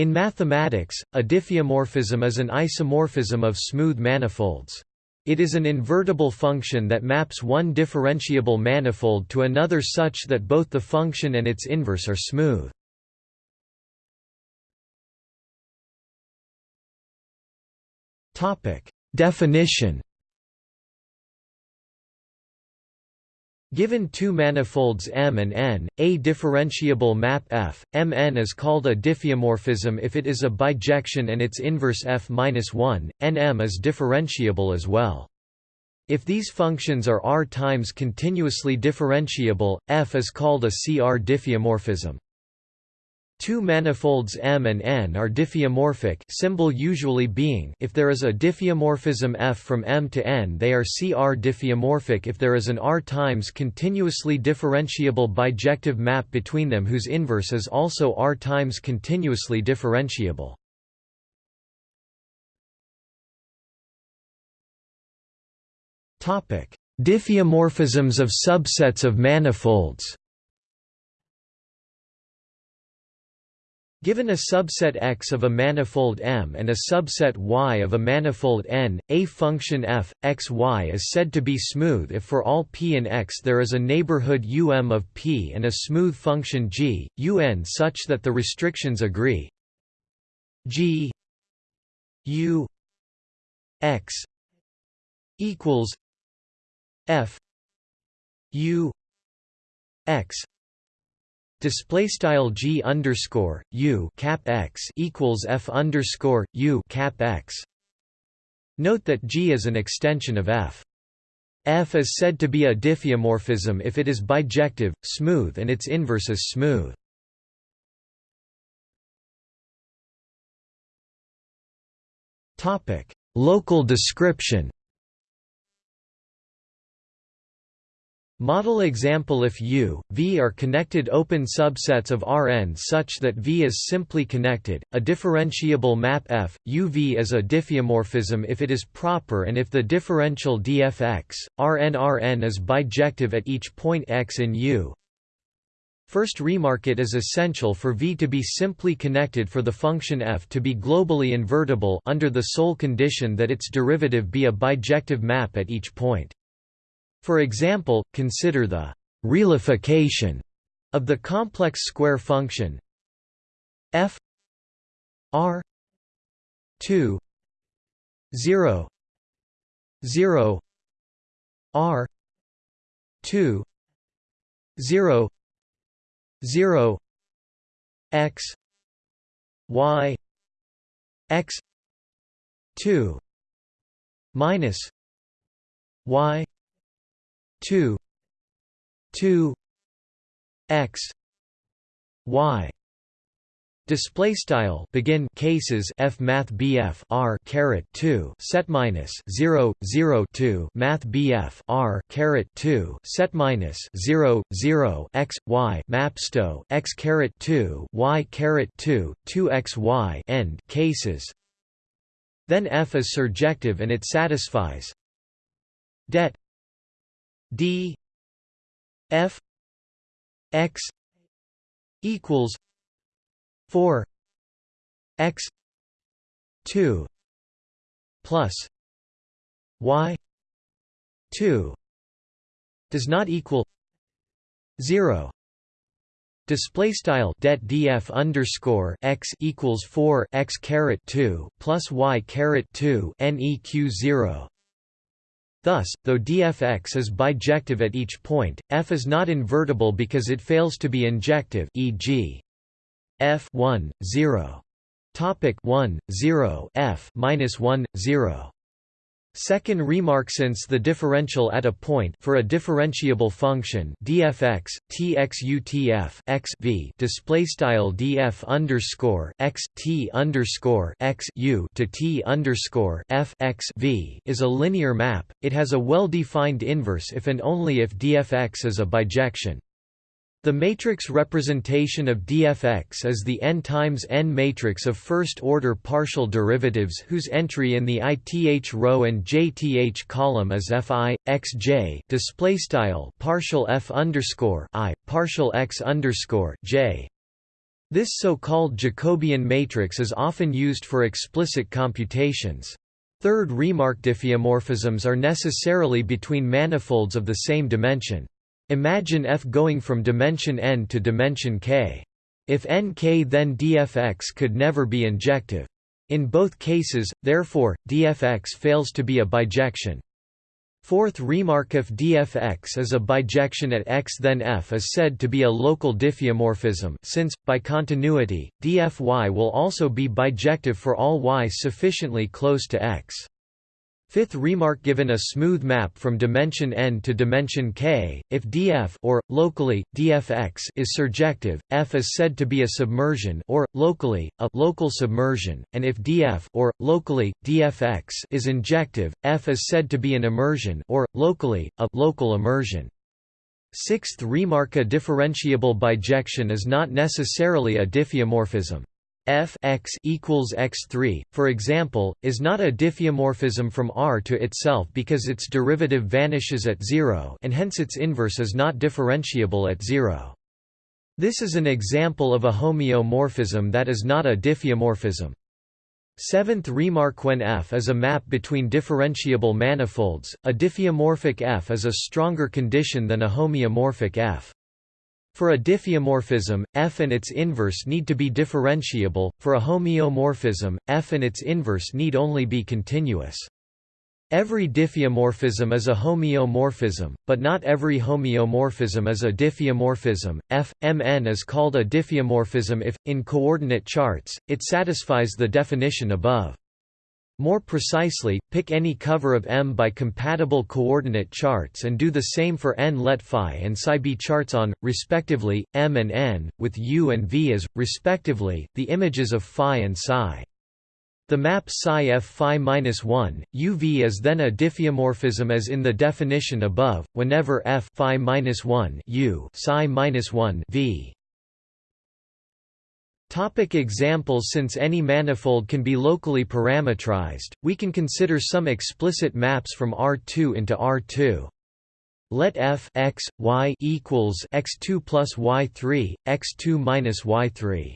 In mathematics, a diffeomorphism is an isomorphism of smooth manifolds. It is an invertible function that maps one differentiable manifold to another such that both the function and its inverse are smooth. Definition Given two manifolds M and N, a differentiable map F, Mn is called a diffeomorphism if it is a bijection and its inverse F-1, Nm is differentiable as well. If these functions are R times continuously differentiable, F is called a CR diffeomorphism. Two manifolds M and N are diffeomorphic symbol usually being if there is a diffeomorphism F from M to N they are CR diffeomorphic if there is an R times continuously differentiable bijective map between them whose inverse is also R times continuously differentiable. Diffeomorphisms of subsets of manifolds Given a subset X of a manifold M and a subset Y of a manifold N, a function f, x, y is said to be smooth if for all p in X there is a neighborhood um of p and a smooth function g, un such that the restrictions agree. G u x equals f u x display style g underscore u cap x equals f underscore u cap x. Note that g is an extension of f. F is said to be a diffeomorphism if it is bijective, smooth and its inverse is smooth. Topic: Local description Model example If U, V are connected open subsets of Rn such that V is simply connected, a differentiable map F, UV is a diffeomorphism if it is proper and if the differential dfx, Rn Rn is bijective at each point x in U. First remark it is essential for V to be simply connected for the function f to be globally invertible under the sole condition that its derivative be a bijective map at each point. For example, consider the realification of the complex square function f r 2 0 0 r 2 0 0 x y x 2 minus y 2 2 x y. Display style begin cases f math bf r caret 2 set minus 0 0 2 math bf r caret 2 set minus 0 0 x y mapsto x caret 2 y caret 2 2 x y end cases. Then f is surjective and it satisfies. Det d f x equals 4 x 2 plus y 2 does not equal 0 Display style det df underscore x equals four x caret two plus y caret two neq zero Thus, though dfx is bijective at each point, f is not invertible because it fails to be injective e.g. f 1, 0. Topic 1, 0 f minus 1, 0. Second remark since the differential at a point for a differentiable function dfx txutf x v display style df underscore x t underscore x u to t underscore f x v is a linear map. It has a well-defined inverse if and only if dfx is a bijection. The matrix representation of dfx is the n times n matrix of first-order partial derivatives whose entry in the ith row and jth column is fi xj display style partial f underscore i partial x underscore j. This so-called Jacobian matrix is often used for explicit computations. Third remark diffeomorphisms are necessarily between manifolds of the same dimension. Imagine F going from dimension n to dimension k. If nk then dfx could never be injective. In both cases, therefore, dfx fails to be a bijection. Fourth remark if dfx is a bijection at x then f is said to be a local diffeomorphism since, by continuity, dfy will also be bijective for all y sufficiently close to x. Fifth remark given a smooth map from dimension n to dimension k, if df or, locally, dfx is surjective, f is said to be a submersion or, locally, a local submersion, and if df or, locally, dfx is injective, f is said to be an immersion or, locally, a local immersion. Sixth remark a differentiable bijection is not necessarily a diffeomorphism f x equals x3, for example, is not a diffeomorphism from R to itself because its derivative vanishes at zero and hence its inverse is not differentiable at zero. This is an example of a homeomorphism that is not a diffeomorphism. Seventh remark when F is a map between differentiable manifolds, a diffeomorphic F is a stronger condition than a homeomorphic F. For a diffeomorphism, f and its inverse need to be differentiable, for a homeomorphism, f and its inverse need only be continuous. Every diffeomorphism is a homeomorphism, but not every homeomorphism is a diffeomorphism. F Mn is called a diffeomorphism if, in coordinate charts, it satisfies the definition above. More precisely, pick any cover of M by compatible coordinate charts and do the same for n let phi and psi be charts on, respectively, M and n, with U and V as, respectively, the images of phi and psi. The map psi f phi minus 1, UV is then a diffeomorphism as in the definition above, whenever f phi minus 1 U psi minus 1 V. Topic examples Since any manifold can be locally parametrized, we can consider some explicit maps from R2 into R2. Let f x, y equals x2 plus y3, x2 minus y3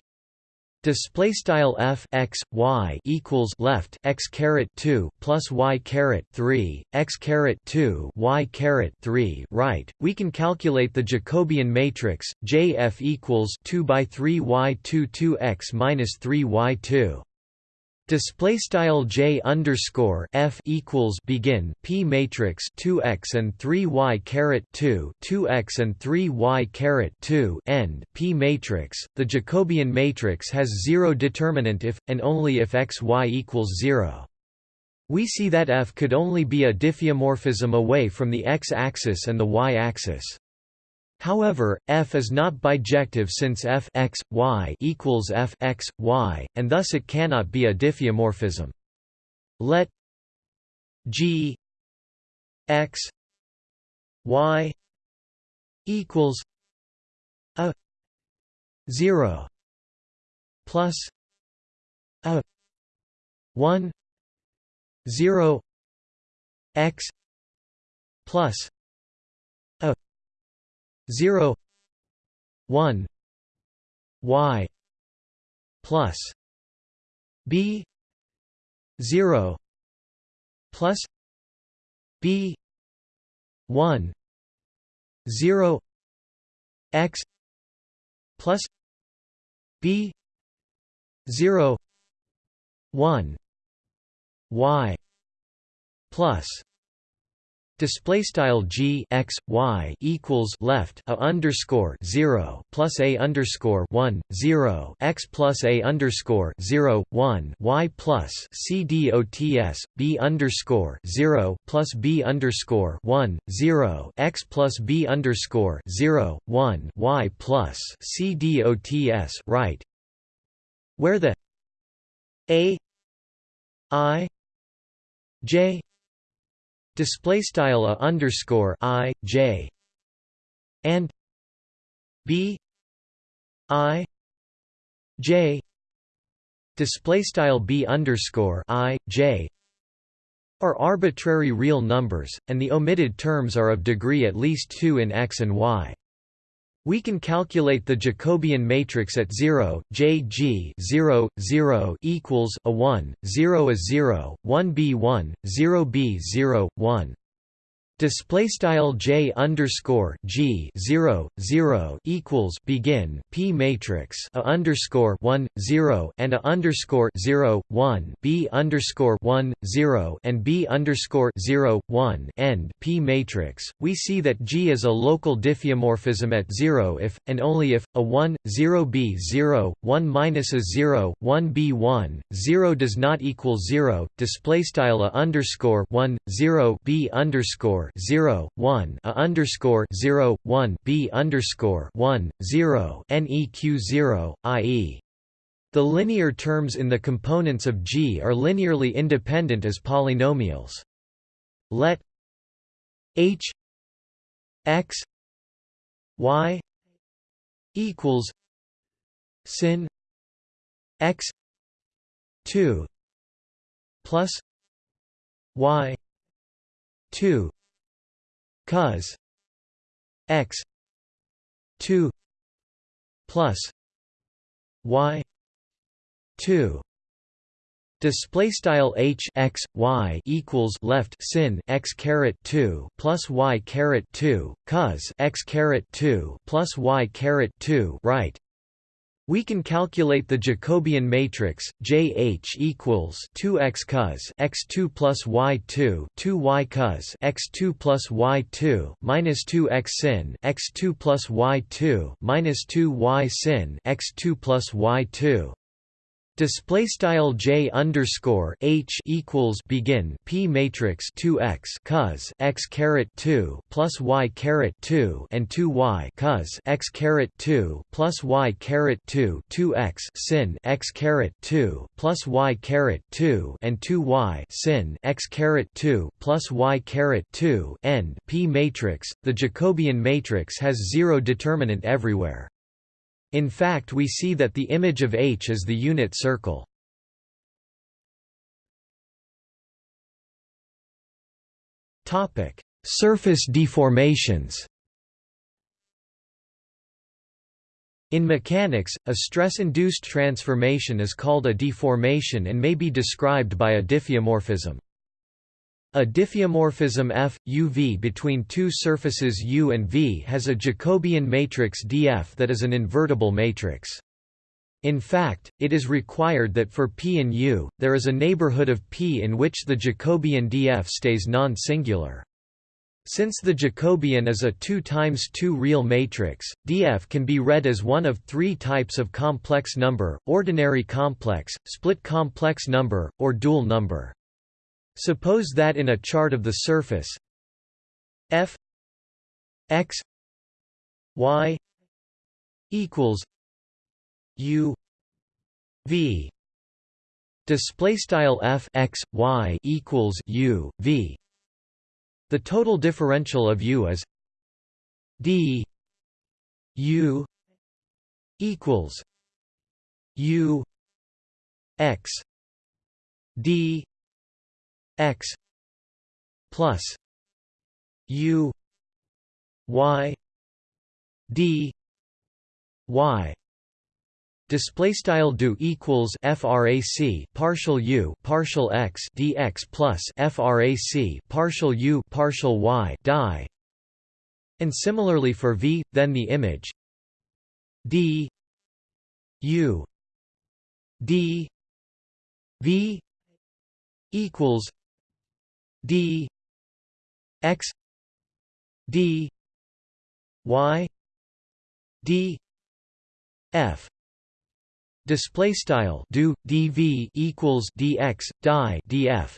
display style f x y equals left x caret 2 plus y caret 3 x caret 2 y caret 3 right. We can calculate the jacobian matrix jf equals 2 by 3 y 2 2 x minus 3 y 2 Display style j underscore f equals begin p matrix 2x and 3y caret 2 2x and 3y caret 2 end p matrix. The Jacobian matrix has zero determinant if and only if x y equals zero. We see that f could only be a diffeomorphism away from the x-axis and the y-axis. However, f is not bijective since f x, y equals f x, y, and thus it cannot be a diffeomorphism. Let g x y equals a 0 plus a 1 0 x plus 0 1 y plus b 0 plus b 1 0 x plus b 0 1 y plus Display style g x y equals left a underscore zero plus a underscore one zero x plus a underscore zero one y plus c dots b underscore zero plus b underscore one zero x plus b underscore zero one y plus c dots right, where the a i j display style a underscore i j and b i j display style b underscore i j are arbitrary real numbers, and the omitted terms are of degree at least 2 in x and y. We can calculate the Jacobian matrix at 0, Jg 0, 0 equals a 1, 0 is 0, 1 b 1, 0 b 0, 1. Display style j underscore g zero zero equals begin p matrix a underscore one zero and a underscore zero one b underscore one zero and b underscore zero one end p matrix. We see that G is a local diffeomorphism at zero if and only if a one zero b zero one minus a zero one b one zero does not equal zero. Display style a underscore one zero b underscore 0 1 a underscore 0 1 b underscore 1 0 neq 0 i.e. The linear terms in the components of G are linearly independent as polynomials. Let h x y equals sin x 2 plus y 2 cos x 2 plus y 2 Display style h x y equals left sin x caret two plus y caret two cos x caret two plus y caret two right we can calculate the Jacobian matrix JH equals 2x cos x2 plus y2 2y cos x2 plus y2 minus 2x sin x2 plus y2 minus 2y sin x2 plus y2 Display style j underscore h equals begin p matrix 2x cos x caret 2 plus y caret 2 and 2y cos x caret 2 plus y caret 2 2x sin x caret 2 plus y caret 2 and 2y sin x caret 2 plus y caret 2 end p matrix. The Jacobian matrix has zero determinant everywhere. In fact we see that the image of H is the unit circle. Surface deformations In mechanics, a stress-induced transformation is called a deformation and may be described by a diffeomorphism. A diffeomorphism F, UV between two surfaces U and V has a Jacobian matrix dF that is an invertible matrix. In fact, it is required that for P and U, there is a neighborhood of P in which the Jacobian dF stays non-singular. Since the Jacobian is a 2 times 2 real matrix, dF can be read as one of three types of complex number, ordinary complex, split complex number, or dual number. Suppose that in a chart of the surface f x y equals u v. Display style f x y equals u v. The total differential of u is d u equals u x d x plus u y d y. Display style do equals frac partial u partial x dx plus frac partial u partial y die. And similarly for v then the image d u d v equals d x d y d f. Display style do dv equals dx die df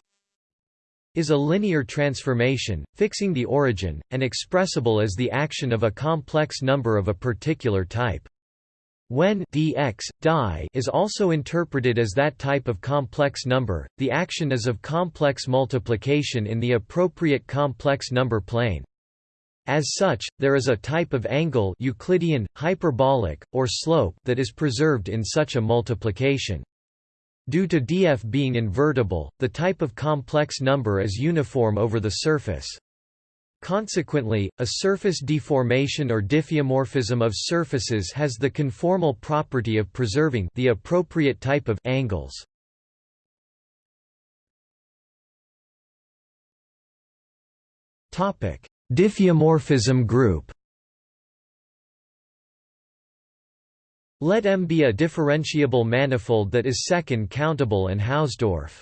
is a linear transformation fixing the origin and expressible as the action of a complex number of a particular type when dx, die is also interpreted as that type of complex number, the action is of complex multiplication in the appropriate complex number plane. As such, there is a type of angle Euclidean, hyperbolic, or slope that is preserved in such a multiplication. Due to df being invertible, the type of complex number is uniform over the surface. Consequently, a surface deformation or diffeomorphism of surfaces has the conformal property of preserving the appropriate type of angles. Topic: Diffeomorphism group. Let M be a differentiable manifold that is second countable and Hausdorff.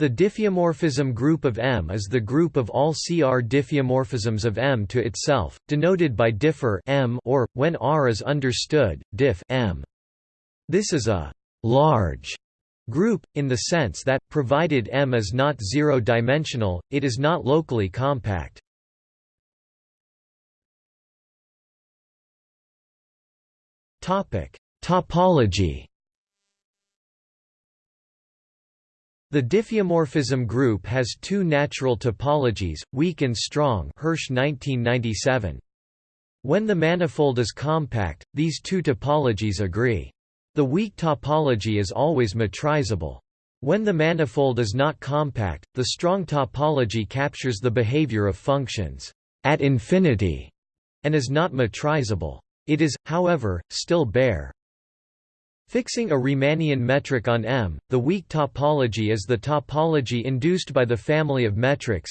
The diffeomorphism group of M is the group of all CR diffeomorphisms of M to itself, denoted by differ M or, when R is understood, diff M. This is a large group, in the sense that, provided M is not zero-dimensional, it is not locally compact. Topology The diffeomorphism group has two natural topologies, weak and strong Hirsch 1997. When the manifold is compact, these two topologies agree. The weak topology is always metrizable. When the manifold is not compact, the strong topology captures the behavior of functions at infinity and is not metrizable. It is, however, still Baire. Fixing a Riemannian metric on M, the weak topology is the topology induced by the family of metrics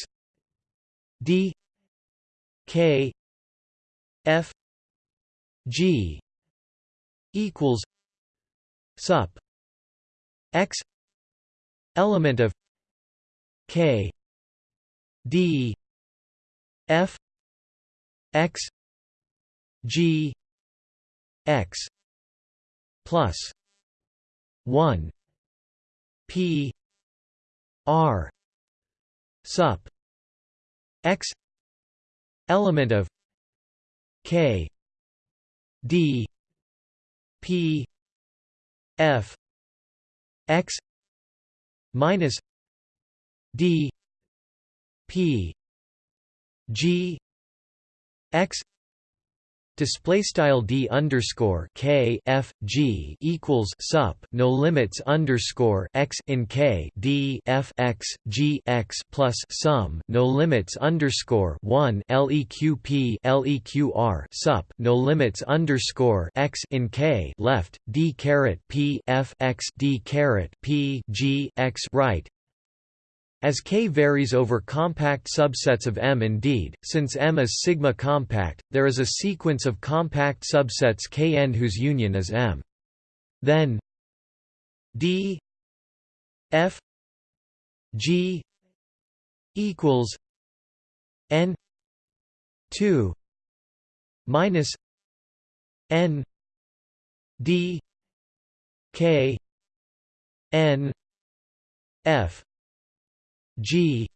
D K F G equals sup X element of K D F X G X plus 1 p r sup x element of k d p f x minus d p g x display style d underscore k f g equals sup no limits underscore x in k d f x g x plus sum no limits underscore one leq leqr sup no limits underscore x in k left d caret p f x d caret p g x right as K varies over compact subsets of M indeed, since M is sigma compact, there is a sequence of compact subsets Kn whose union is M. Then D F G equals N 2 minus N D K N F G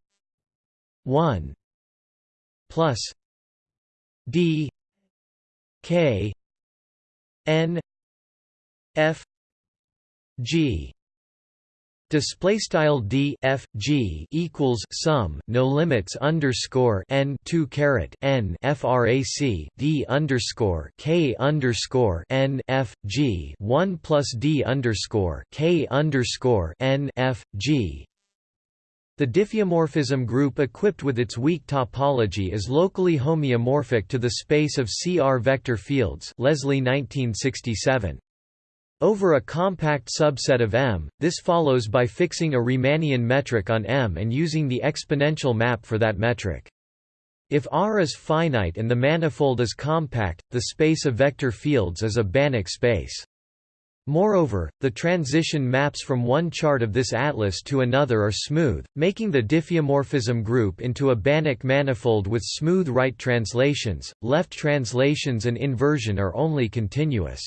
one plus D K N F G. Display style d f g equals sum no limits underscore n 2 caret n frac d underscore k underscore n f g 1 plus d underscore k underscore n f g the diffeomorphism group equipped with its weak topology is locally homeomorphic to the space of CR vector fields Leslie 1967. Over a compact subset of M, this follows by fixing a Riemannian metric on M and using the exponential map for that metric. If R is finite and the manifold is compact, the space of vector fields is a Banach space. Moreover, the transition maps from one chart of this atlas to another are smooth, making the diffeomorphism group into a Banach manifold with smooth right translations, left translations and inversion are only continuous.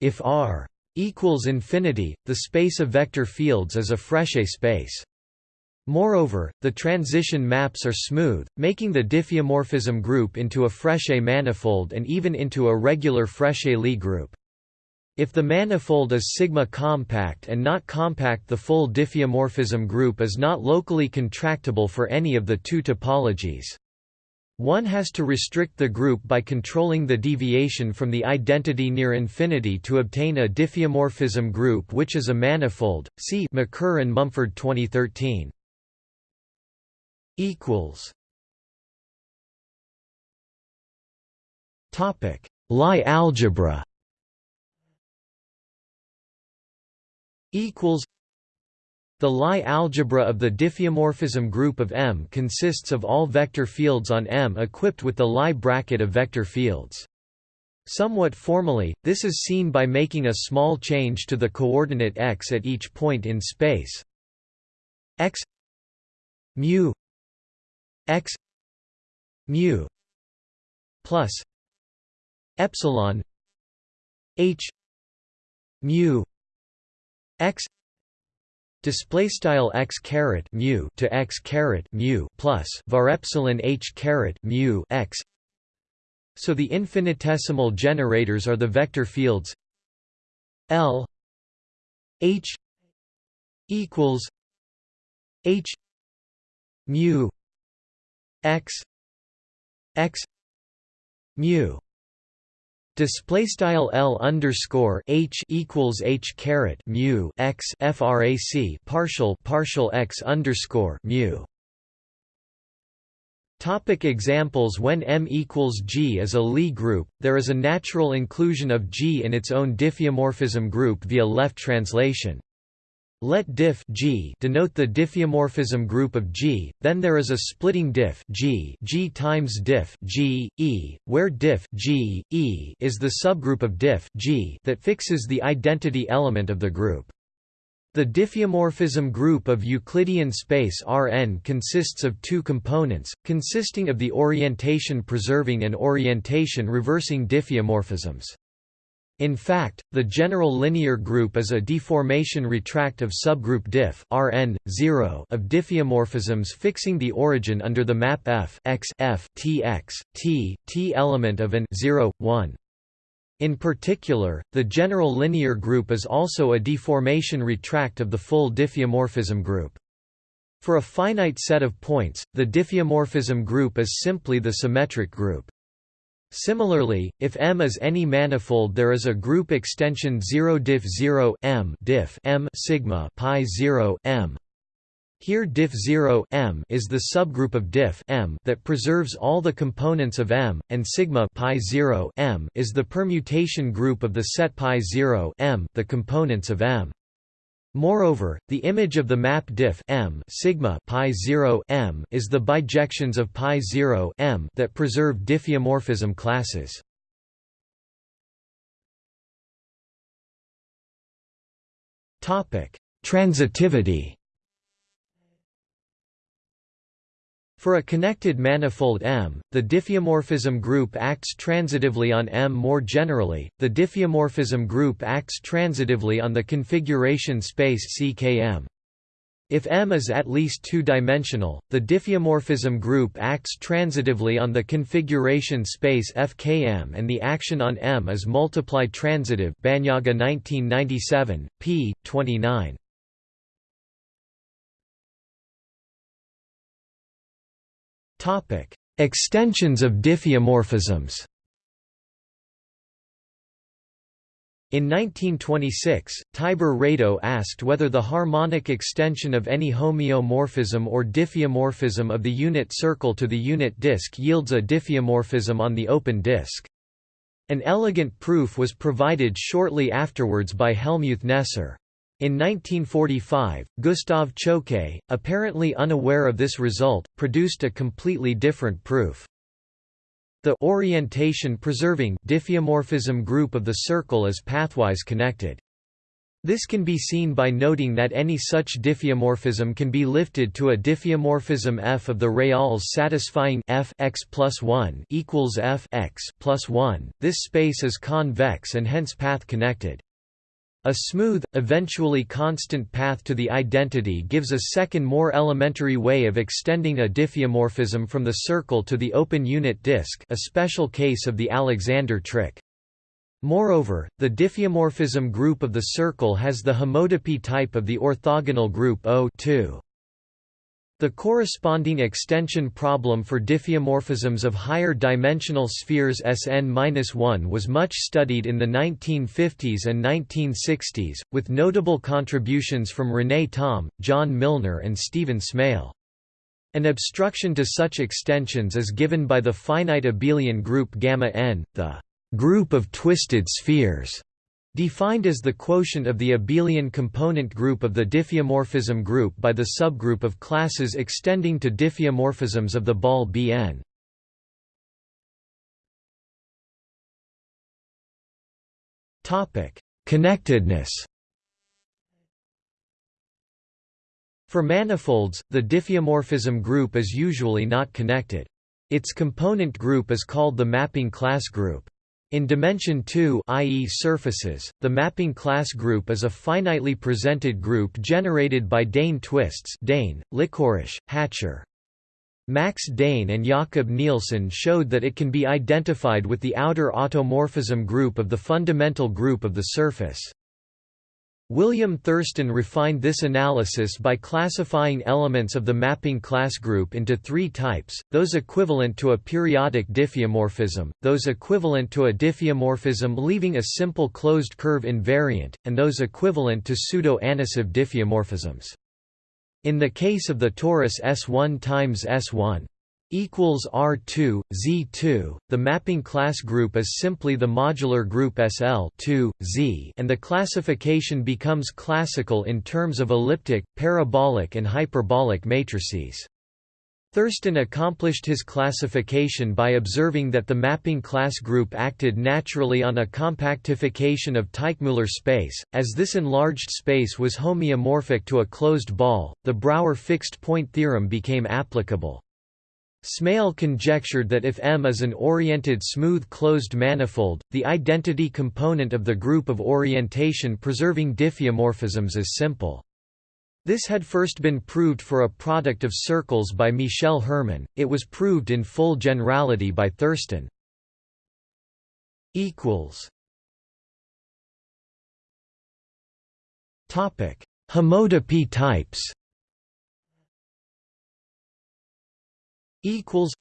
If R equals infinity, the space of vector fields is a Frechet space. Moreover, the transition maps are smooth, making the diffeomorphism group into a Frechet manifold and even into a regular Frechet-Lie group. If the manifold is sigma compact and not compact the full diffeomorphism group is not locally contractible for any of the two topologies. One has to restrict the group by controlling the deviation from the identity near infinity to obtain a diffeomorphism group which is a manifold. See Michor and Mumford 2013. equals Topic Lie algebra equals the Lie algebra of the diffeomorphism group of M consists of all vector fields on M equipped with the Lie bracket of vector fields. Somewhat formally, this is seen by making a small change to the coordinate x at each point in space x mu x mu plus epsilon h mu x display style x caret mu to x caret mu plus var epsilon h caret mu x. So the infinitesimal generators are the vector fields L H equals H mu x x mu Display style L underscore H equals H caret mu x frac partial partial x underscore mu. Topic examples When M equals G is a Lie group, there is a natural inclusion of G in its own diffeomorphism group via left translation. Let diff G denote the diffeomorphism group of G, then there is a splitting diff G, G times diff G, E, where diff G, E is the subgroup of diff G that fixes the identity element of the group. The diffeomorphism group of Euclidean space Rn consists of two components, consisting of the orientation-preserving and orientation-reversing diffeomorphisms. In fact, the general linear group is a deformation retract of subgroup diff Rn 0 of diffeomorphisms fixing the origin under the map F x F T x T T element of an 0 1. In particular, the general linear group is also a deformation retract of the full diffeomorphism group. For a finite set of points, the diffeomorphism group is simply the symmetric group. Similarly, if M is any manifold there is a group extension 0 diff 0 M diff M sigma pi 0 M. Here diff 0 M is the subgroup of diff M that preserves all the components of M, and sigma pi 0 M is the permutation group of the set pi 0 M the components of M. Moreover, the image of the map diff m sigma pi 0 m is the bijections of pi 0 m that preserve diffeomorphism classes. Topic: Transitivity. For a connected manifold M, the diffeomorphism group acts transitively on M. More generally, the diffeomorphism group acts transitively on the configuration space CKM. If M is at least two-dimensional, the diffeomorphism group acts transitively on the configuration space FKM and the action on M is multiply transitive Banyaga 1997, p. 29. Topic: Extensions of diffeomorphisms. In 1926, Tibor Rado asked whether the harmonic extension of any homeomorphism or diffeomorphism of the unit circle to the unit disk yields a diffeomorphism on the open disk. An elegant proof was provided shortly afterwards by Helmuth Kneser. In 1945, Gustav Choquet, apparently unaware of this result, produced a completely different proof. The orientation-preserving diffeomorphism group of the circle is pathwise connected. This can be seen by noting that any such diffeomorphism can be lifted to a diffeomorphism f of the reals satisfying f x plus 1 equals f x plus 1. This space is convex and hence path connected. A smooth, eventually constant path to the identity gives a second more elementary way of extending a diffeomorphism from the circle to the open unit disk a special case of the Alexander trick. Moreover, the diffeomorphism group of the circle has the homotopy type of the orthogonal group O 2. The corresponding extension problem for diffeomorphisms of higher dimensional spheres Sn-1 was much studied in the 1950s and 1960s, with notable contributions from René Thom, John Milnor and Stephen Smale. An obstruction to such extensions is given by the finite abelian group gamma n, the group of twisted spheres, defined as the quotient of the abelian component group of the diffeomorphism group by the subgroup of classes extending to diffeomorphisms of the ball Bn. Topic: Connectedness. For manifolds, the diffeomorphism group is usually not connected. Its component group is called the mapping class group. In dimension 2 i.e. surfaces, the mapping class group is a finitely presented group generated by Dehn twists Dehn, Lickorish, Hatcher. Max Dehn and Jakob Nielsen showed that it can be identified with the outer automorphism group of the fundamental group of the surface. William Thurston refined this analysis by classifying elements of the mapping class group into three types, those equivalent to a periodic diffeomorphism, those equivalent to a diffeomorphism leaving a simple closed curve invariant, and those equivalent to pseudo-Anosov diffeomorphisms. In the case of the torus S1 times S1, equals R2, Z2. The mapping class group is simply the modular group SL 2, Z, and the classification becomes classical in terms of elliptic, parabolic, and hyperbolic matrices. Thurston accomplished his classification by observing that the mapping class group acted naturally on a compactification of Teichmuller space, as this enlarged space was homeomorphic to a closed ball, the Brouwer fixed point theorem became applicable. Smale conjectured that if M is an oriented smooth closed manifold, the identity component of the group of orientation preserving diffeomorphisms is simple. This had first been proved for a product of circles by Michel Herman, it was proved in full generality by Thurston. Homotopy types equals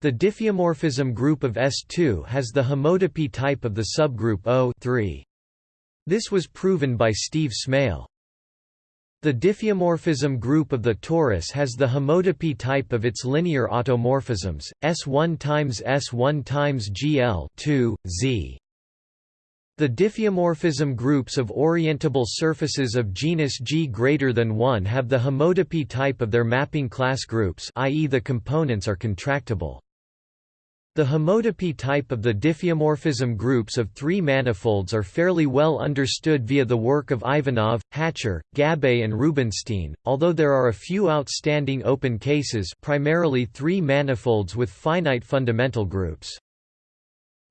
the diffeomorphism group of S2 has the homotopy type of the subgroup O 3. This was proven by Steve Smale. The diffeomorphism group of the torus has the homotopy type of its linear automorphisms, S1 times S1 times GL 2, Z. The diffeomorphism groups of orientable surfaces of genus G greater than 1 have the homotopy type of their mapping class groups i.e. the components are contractible. The homotopy type of the diffeomorphism groups of three manifolds are fairly well understood via the work of Ivanov, Hatcher, Gabai and Rubinstein, although there are a few outstanding open cases primarily three manifolds with finite fundamental groups.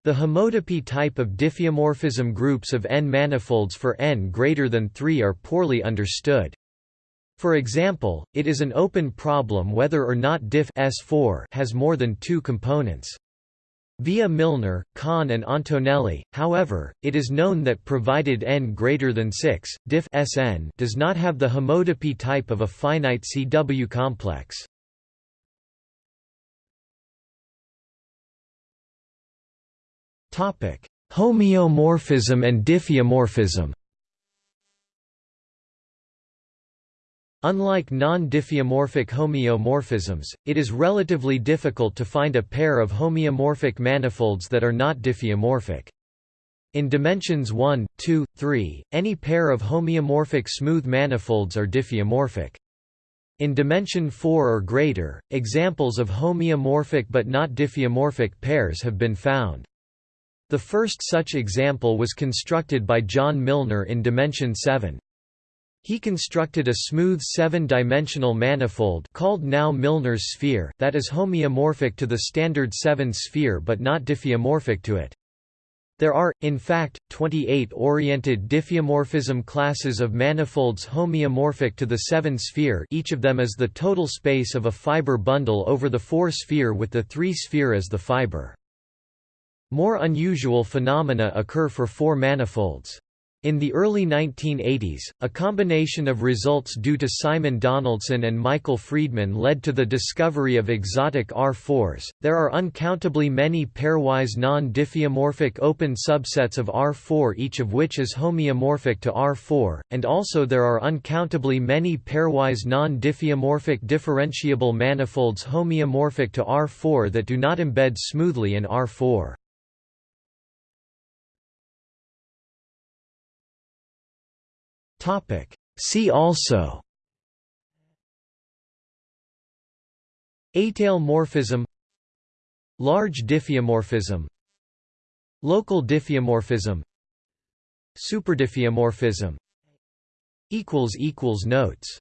The homotopy type of diffeomorphism groups of n manifolds for n greater than 3 are poorly understood. For example, it is an open problem whether or not diff S4 has more than two components. Via Milnor, Kahn and Antonelli, however, it is known that provided n greater than 6, diff Sn does not have the homotopy type of a finite CW complex. Topic: Homeomorphism and diffeomorphism. Unlike non-diffeomorphic homeomorphisms, it is relatively difficult to find a pair of homeomorphic manifolds that are not diffeomorphic. In dimensions 1, 2, 3, any pair of homeomorphic smooth manifolds are diffeomorphic. In dimension 4 or greater, examples of homeomorphic but not diffeomorphic pairs have been found. The first such example was constructed by John Milnor in dimension 7. He constructed a smooth seven-dimensional manifold called now Milnor's sphere that is homeomorphic to the standard 7 sphere but not diffeomorphic to it. There are, in fact, 28 oriented diffeomorphism classes of manifolds homeomorphic to the 7 sphere each of them is the total space of a fiber bundle over the 4 sphere with the 3 sphere as the fiber. More unusual phenomena occur for four manifolds. In the early 1980s, a combination of results due to Simon Donaldson and Michael Freedman led to the discovery of exotic R4s. There are uncountably many pairwise non-diffeomorphic open subsets of R4 each of which is homeomorphic to R4, and also there are uncountably many pairwise non-diffeomorphic differentiable manifolds homeomorphic to R4 that do not embed smoothly in R4. See also. Étale morphism Large diffeomorphism. Local diffeomorphism. Superdiffeomorphism. Notes